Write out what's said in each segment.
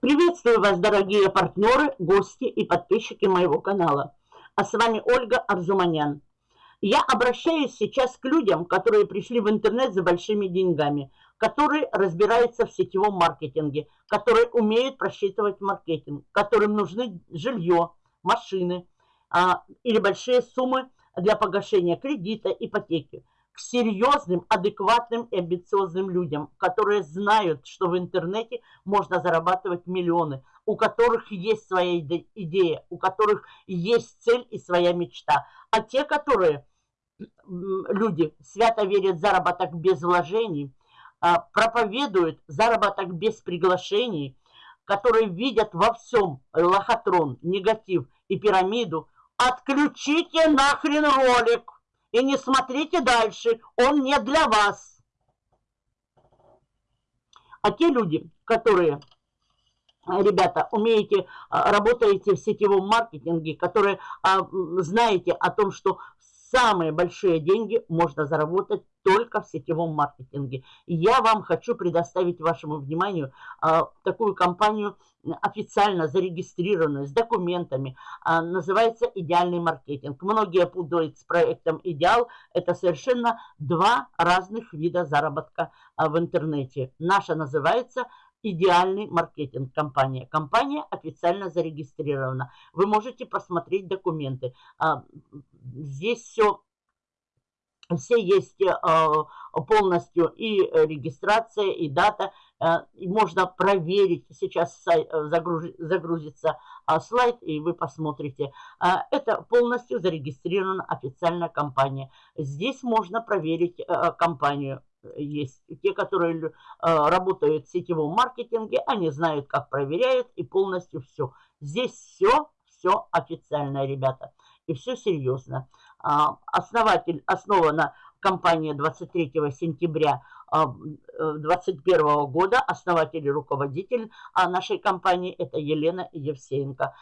Приветствую вас, дорогие партнеры, гости и подписчики моего канала. А с вами Ольга Арзуманян. Я обращаюсь сейчас к людям, которые пришли в интернет за большими деньгами, которые разбираются в сетевом маркетинге, которые умеют просчитывать маркетинг, которым нужны жилье, машины а, или большие суммы для погашения кредита, ипотеки к серьезным, адекватным и амбициозным людям, которые знают, что в интернете можно зарабатывать миллионы, у которых есть своя идея, у которых есть цель и своя мечта. А те, которые, люди, свято верят в заработок без вложений, а, проповедуют заработок без приглашений, которые видят во всем лохотрон, негатив и пирамиду, отключите нахрен ролик и не смотрите дальше, он не для вас. А те люди, которые, ребята, умеете, а, работаете в сетевом маркетинге, которые а, знаете о том, что самые большие деньги можно заработать только в сетевом маркетинге. Я вам хочу предоставить вашему вниманию а, такую компанию, официально зарегистрированную, с документами. А, называется «Идеальный маркетинг». Многие путают с проектом «Идеал». Это совершенно два разных вида заработка а, в интернете. Наша называется идеальный маркетинг компания. Компания официально зарегистрирована. Вы можете посмотреть документы. А, здесь все все есть э, полностью и регистрация, и дата. Э, можно проверить. Сейчас э, загрузится слайд, и вы посмотрите. Это полностью зарегистрирована официальная компания. Здесь можно проверить компанию есть те, которые э, работают в сетевом маркетинге, они знают, как проверяют и полностью все. Здесь все, все официально, ребята, и все серьезно. А, основатель, основана компания 23 сентября 2021 э, года. Основатель и руководитель а, нашей компании это Елена Евсеенко.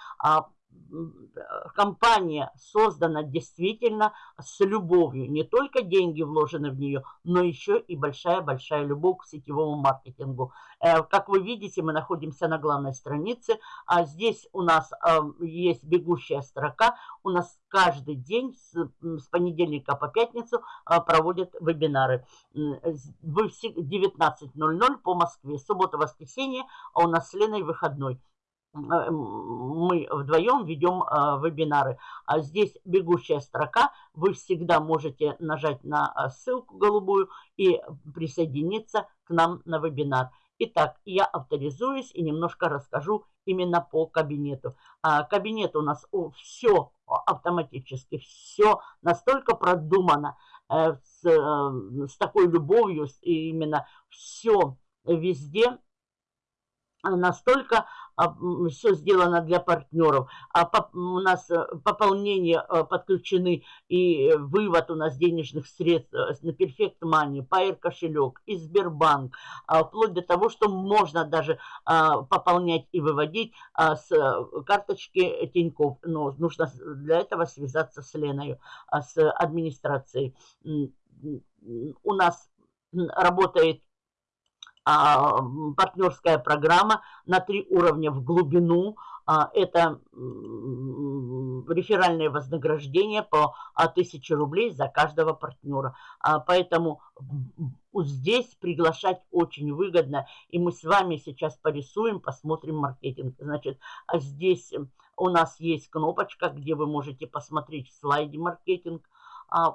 А, компания создана действительно с любовью. Не только деньги вложены в нее, но еще и большая-большая любовь к сетевому маркетингу. Э, как вы видите, мы находимся на главной странице. А здесь у нас э, есть бегущая строка. У нас каждый день с, понедельника по пятницу э, проводят вебинары. Вы 19.00 по Москве. Суббота-воскресенье, а у нас с Леной выходной. Э, мы вдвоем ведем э, вебинары. А здесь бегущая строка. Вы всегда можете нажать на э, ссылку голубую и присоединиться к нам на вебинар. Итак, я авторизуюсь и немножко расскажу именно по кабинету. А, кабинет у нас о, все автоматически, все настолько продумано, э, с, э, с такой любовью, именно все везде настолько а, все сделано для партнеров. А у нас э, пополнение э, подключены и вывод у нас денежных средств э, на Perfect Money, Pair кошелек и Сбербанк, а, вплоть до того, что можно даже пополнять и выводить с карточки Тинькофф. Но нужно для этого связаться с Леной, с администрацией. У нас работает а, партнерская программа на три уровня в глубину. А, это реферальное вознаграждение по 1000 рублей за каждого партнера. А, поэтому здесь приглашать очень выгодно. И мы с вами сейчас порисуем, посмотрим маркетинг. Значит, здесь у нас есть кнопочка, где вы можете посмотреть в слайде маркетинг.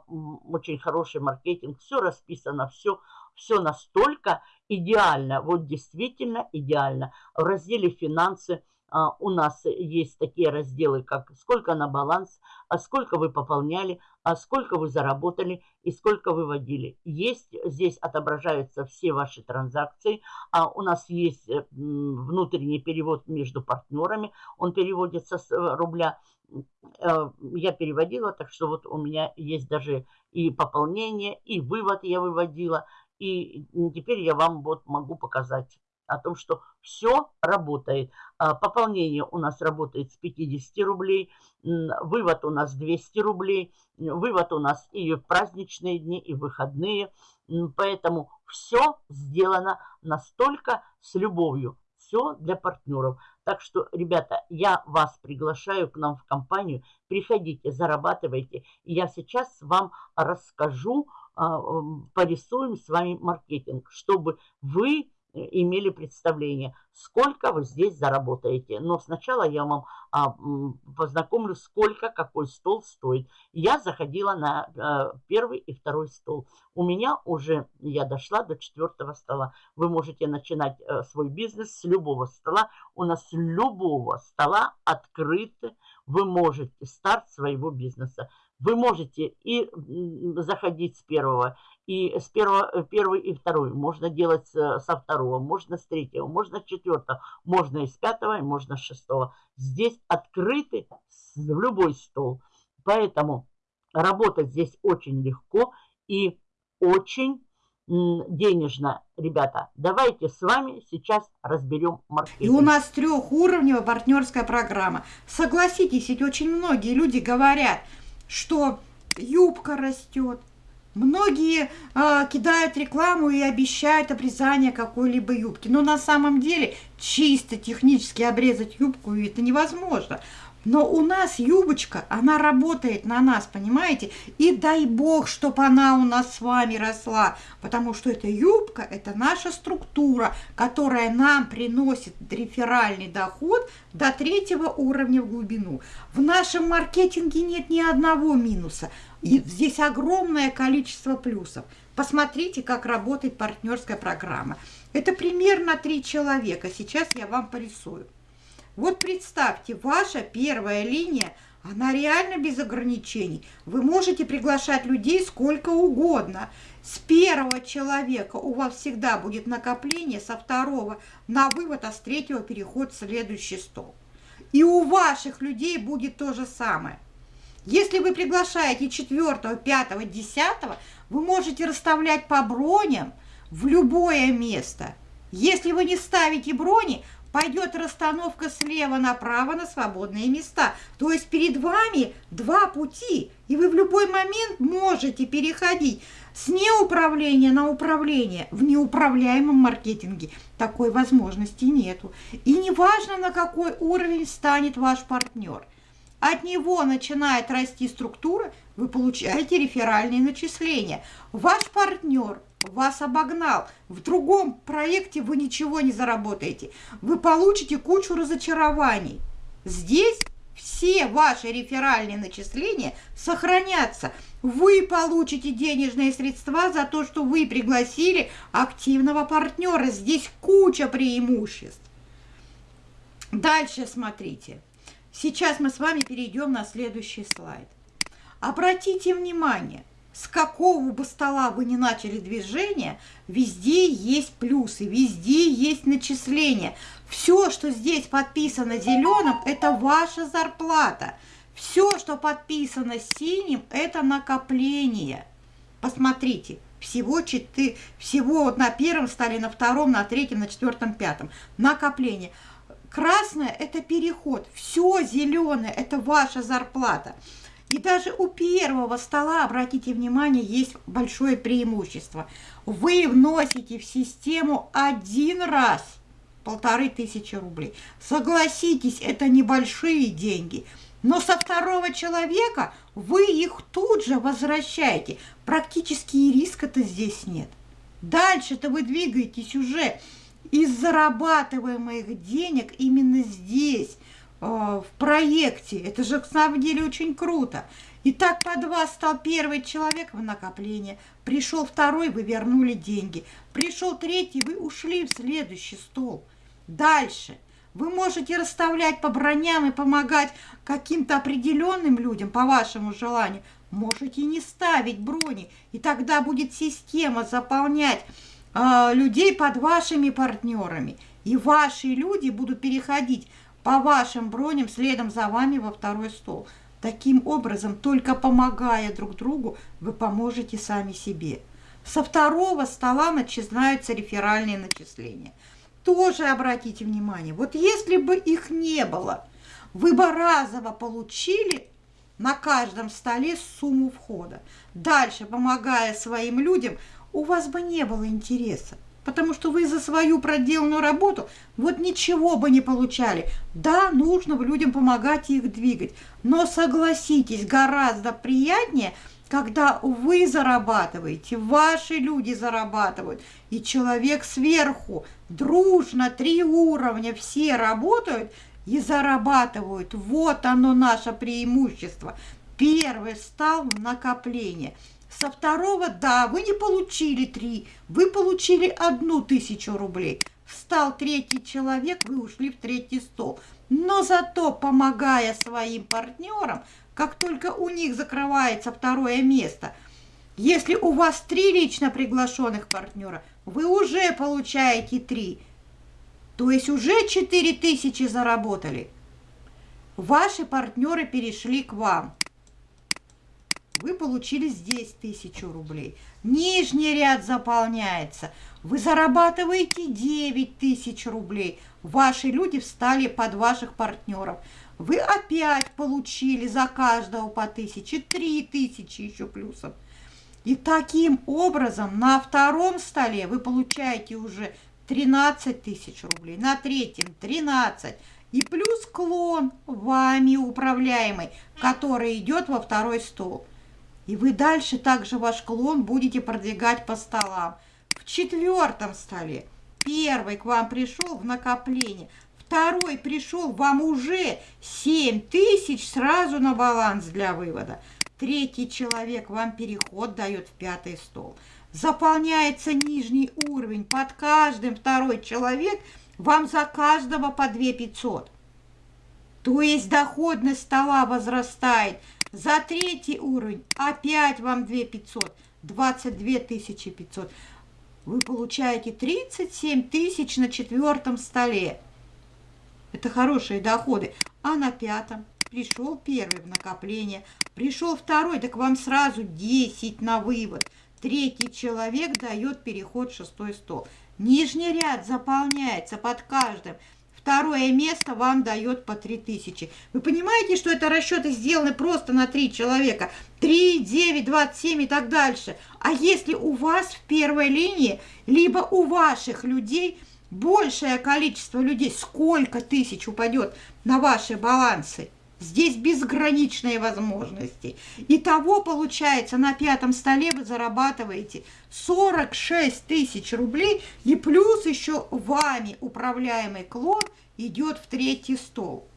Очень хороший маркетинг. Все расписано, все, все настолько идеально, вот действительно идеально. В разделе «Финансы» а, у нас есть такие разделы, как сколько на баланс, а сколько вы пополняли, а сколько вы заработали и сколько выводили. Есть, здесь отображаются все ваши транзакции. У нас есть э, внутренний перевод между партнерами. Он переводится с э, рубля. Э, я переводила, так что вот у меня есть даже и пополнение, и вывод я выводила. И теперь я вам вот могу показать. о том, что все работает. А, пополнение у нас работает с 50 рублей, вывод у нас 200 рублей, вывод у нас и в праздничные дни, и в выходные. Поэтому все сделано настолько с любовью. Все для партнеров. Так что, ребята, я вас приглашаю к нам в компанию. Приходите, зарабатывайте. И я сейчас вам расскажу, порисуем с вами маркетинг, чтобы вы имели представление, сколько вы здесь заработаете. Но сначала я вам а, познакомлю, сколько какой стол стоит. Я заходила на а, первый и второй стол. У меня уже, я дошла до четвертого стола. Вы можете начинать а, свой бизнес с любого стола. У нас любого стола открыты. Вы можете старт своего бизнеса. Вы можете и заходить с первого, и с первого, э, первый и второй. Можно делать со второго, можно с третьего, можно с четвертого, можно и с пятого, и можно с шестого. Здесь открыты в любой стол. Поэтому работать здесь очень легко и очень денежно. Ребята, давайте с вами сейчас разберем маркетинг. И у нас трехуровневая партнерская программа. Согласитесь, ведь очень многие люди говорят, что юбка растет, Многие э, кидают рекламу и обещают обрезание какой-либо юбки. Но на самом деле чисто технически обрезать юбку это невозможно. Но у нас юбочка, она работает на нас, понимаете? И дай бог, чтобы она у нас с вами росла, потому что эта юбка, это наша структура, которая нам приносит реферальный доход до третьего уровня в глубину. В нашем маркетинге нет ни одного минуса. И здесь огромное количество плюсов. Посмотрите, как работает партнерская программа. Это примерно три человека. Сейчас я вам порисую. Вот представьте, ваша первая линия, она реально без ограничений. Вы можете приглашать людей сколько угодно. С первого человека у вас всегда будет накопление, со второго на вывод, а с третьего переход в следующий стол. И у ваших людей будет то же самое. Если вы приглашаете четвертого, пятого, десятого, вы можете расставлять по броням в любое место. Если вы не ставите брони, пойдет расстановка слева направо на свободные места. То есть перед вами два пути, и вы в любой момент можете переходить с неуправления на управление в неуправляемом маркетинге. Такой возможности нету. И неважно, на какой уровень станет ваш партнер. От него начинает расти структура, вы получаете реферальные начисления. Ваш партнер вас обогнал. В другом проекте вы ничего не заработаете. Вы получите кучу разочарований. Здесь все ваши реферальные начисления сохранятся. Вы получите денежные средства за то, что вы пригласили активного партнера. Здесь куча преимуществ. Дальше смотрите. Сейчас мы с вами перейдем на следующий слайд. Обратите внимание – с какого бы стола вы ни начали движение, везде есть плюсы, везде есть начисления. Все, что здесь подписано зеленым, это ваша зарплата. Все, что подписано синим, это накопление. Посмотрите, всего, 4, всего вот на первом столе, на втором, на третьем, на четвертом, пятом. Накопление. Красное – это переход. Все зеленое – это ваша зарплата. И даже у первого стола, обратите внимание, есть большое преимущество. Вы вносите в систему один раз полторы тысячи рублей. Согласитесь, это небольшие деньги. Но со второго человека вы их тут же возвращаете. Практически и риска-то здесь нет. Дальше-то вы двигаетесь уже из зарабатываемых денег именно здесь – в проекте. Это же, на самом деле, очень круто. И так по два стал первый человек в накопление. Пришел второй, вы вернули деньги. Пришел третий, вы ушли в следующий стол. Дальше. Вы можете расставлять по броням и помогать каким-то определенным людям по вашему желанию. Можете не ставить брони, и тогда будет система заполнять э, людей под вашими партнерами. И ваши люди будут переходить по вашим броням следом за вами во второй стол. Таким образом, только помогая друг другу, вы поможете сами себе. Со второго стола начинаются реферальные начисления. тоже обратите внимание, вот если бы их не было, вы бы разово получили на каждом столе сумму входа. Дальше, помогая своим людям, у вас бы не было интереса, потому что вы за свою проделанную работу вот ничего бы не получали. Да, нужно людям помогать и их двигать, но согласитесь, гораздо приятнее – когда вы зарабатываете, ваши люди зарабатывают, и человек сверху, дружно, три уровня, все работают и зарабатывают. Вот оно наше преимущество. Первый стал накопление. Со второго, да, вы не получили три, вы получили одну тысячу рублей. Встал третий человек, вы ушли в третий стол. Но зато, помогая своим партнерам, как только у них закрывается второе место. Если у вас три лично приглашенных партнера, вы уже получаете три. То есть уже 4000 заработали. Ваши партнеры перешли к вам. Вы получили здесь тысячу рублей. Нижний ряд заполняется. Вы зарабатываете 9 тысяч рублей. Ваши люди встали под ваших партнеров вы опять получили за каждого по тысяче, три тысячи еще плюсом. И таким образом на втором столе вы получаете уже 13 тысяч рублей, на третьем 13 и плюс клон вами управляемый, который идет во второй стол. И вы дальше также ваш клон будете продвигать по столам. В четвертом столе первый к вам пришел в накопление – Второй пришел, вам уже 7 тысяч сразу на баланс для вывода. Третий человек вам переход дает в пятый стол. Заполняется нижний уровень. Под каждым второй человек вам за каждого по 2 500. То есть доходность стола возрастает. За третий уровень опять вам 2 500. 22 500. Вы получаете 37 тысяч на четвертом столе. Это хорошие доходы. А на пятом пришел первый в накопление, пришел второй, так вам сразу 10 на вывод. Третий человек дает переход в шестой стол. Нижний ряд заполняется под каждым. Второе место вам дает по 3000. Вы понимаете, что это расчеты сделаны просто на 3 человека? 3, 9, 27 и так дальше. А если у вас в первой линии, либо у ваших людей – большее количество людей, сколько тысяч упадет на ваши балансы. Здесь безграничные возможности. Итого, получается, на пятом столе вы зарабатываете 46 тысяч рублей, и плюс еще вами управляемый клон идет в третий стол.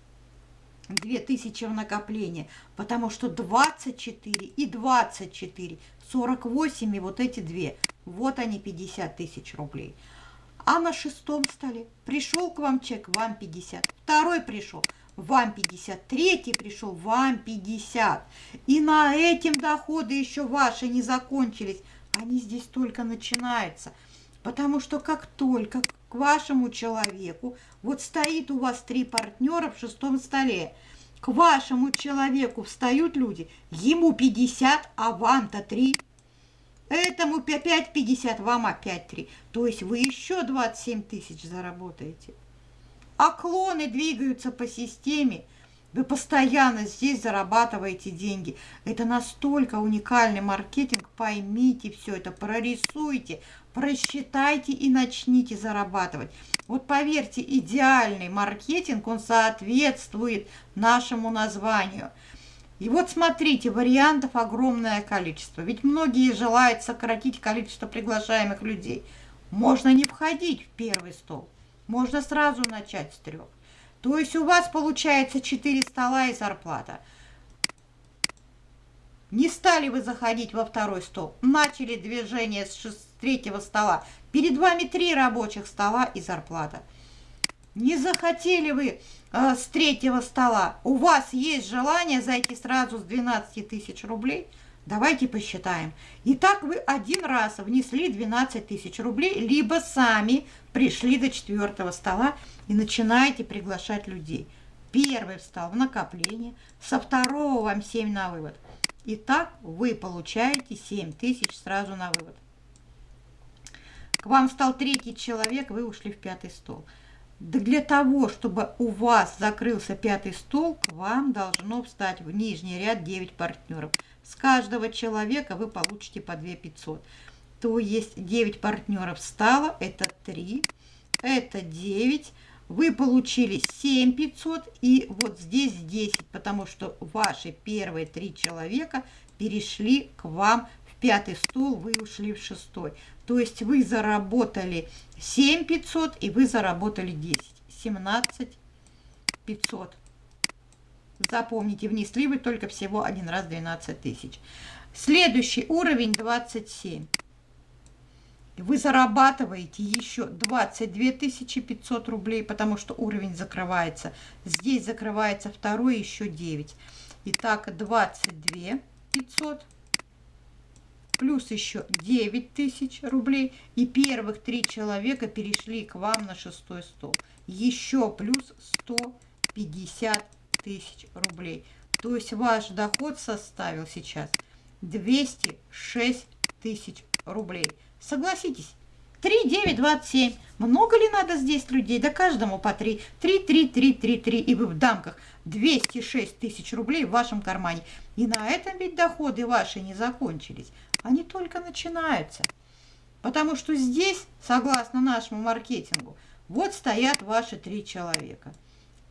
2000 в накопление, потому что 24 и 24, 48 и вот эти две, вот они 50 тысяч рублей. А на шестом столе пришел к вам чек, вам 50. Второй пришел, вам 50. Третий пришел, вам 50. И на этим доходы еще ваши не закончились. Они здесь только начинаются. Потому что как только к вашему человеку, вот стоит у вас три партнера в шестом столе, к вашему человеку встают люди, ему 50, а вам-то 3. Этому опять 50, вам опять 3. То есть вы еще 27 тысяч заработаете. А клоны двигаются по системе. Вы постоянно здесь зарабатываете деньги. Это настолько уникальный маркетинг. Поймите все это, прорисуйте, просчитайте и начните зарабатывать. Вот поверьте, идеальный маркетинг, он соответствует нашему названию – и вот смотрите, вариантов огромное количество. Ведь многие желают сократить количество приглашаемых людей. Можно не входить в первый стол. Можно сразу начать с трех. То есть у вас получается 4 стола и зарплата. Не стали вы заходить во второй стол. Начали движение с, с третьего стола. Перед вами три рабочих стола и зарплата. Не захотели вы э, с третьего стола, у вас есть желание зайти сразу с 12 тысяч рублей? Давайте посчитаем. Итак, вы один раз внесли 12 тысяч рублей, либо сами пришли до четвертого стола и начинаете приглашать людей. Первый встал в накопление, со второго вам 7 на вывод. Итак, вы получаете 7 тысяч сразу на вывод. к вам стал третий человек, вы ушли в пятый стол. Да для того, чтобы у вас закрылся пятый стол, к вам должно встать в нижний ряд 9 партнеров. С каждого человека вы получите по 2 500. То есть 9 партнеров стало, это 3, это 9, вы получили 7 500 и вот здесь 10, потому что ваши первые три человека перешли к вам в пятый стол, вы ушли в шестой. То есть вы заработали 7 500 и вы заработали 10. 17 500. Запомните, внесли вы только всего один раз 12 тысяч. Следующий уровень 27. Вы зарабатываете еще 22 500 рублей, потому что уровень закрывается. Здесь закрывается второй еще 9. Итак, 22 500 плюс еще 9 тысяч рублей. И первых три человека перешли к вам на шестой стол. Еще плюс 150 тысяч рублей. То есть ваш доход составил сейчас 206 тысяч рублей. Согласитесь, 3, 9, 27. Много ли надо здесь людей? Да каждому по 3. 3, 3, 3, 3, 3. И в дамках 206 тысяч рублей в вашем кармане. И на этом ведь доходы ваши не закончились они только начинаются. Потому что здесь, согласно нашему маркетингу, вот стоят ваши три человека.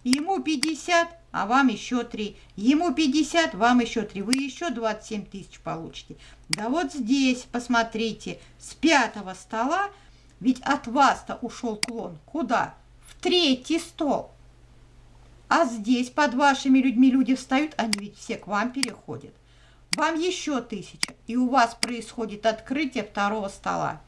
Ему 50, а вам еще 3. Ему 50, вам еще 3. Вы еще 27 тысяч получите. Да вот здесь, посмотрите, с пятого стола, ведь от вас-то ушел клон. Куда? В третий стол. А здесь под вашими людьми люди встают, они ведь все к вам переходят вам еще тысяча, и у вас происходит открытие второго стола.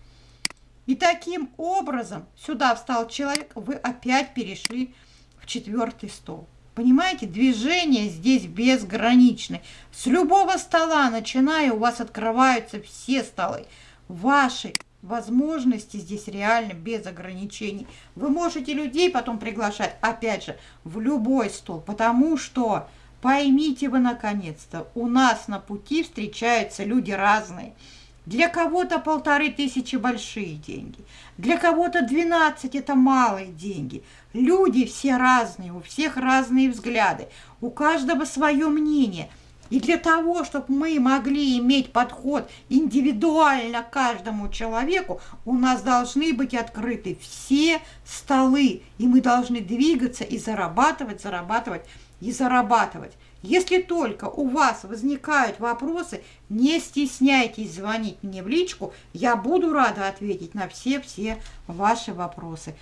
И таким образом сюда встал человек, вы опять перешли в четвертый стол. Понимаете, движение здесь безграничное. С любого стола, начиная, у вас открываются все столы. Ваши возможности здесь реально без ограничений. Вы можете людей потом приглашать, опять же, в любой стол, потому что Поймите вы наконец-то, у нас на пути встречаются люди разные. Для кого-то полторы тысячи большие деньги, для кого-то 12 это малые деньги. Люди все разные, у всех разные взгляды, у каждого свое мнение. И для того, чтобы мы могли иметь подход индивидуально каждому человеку, у нас должны быть открыты все столы, и мы должны двигаться и зарабатывать, зарабатывать и зарабатывать. Если только у вас возникают вопросы, не стесняйтесь звонить мне в личку, я буду рада ответить на все-все ваши вопросы.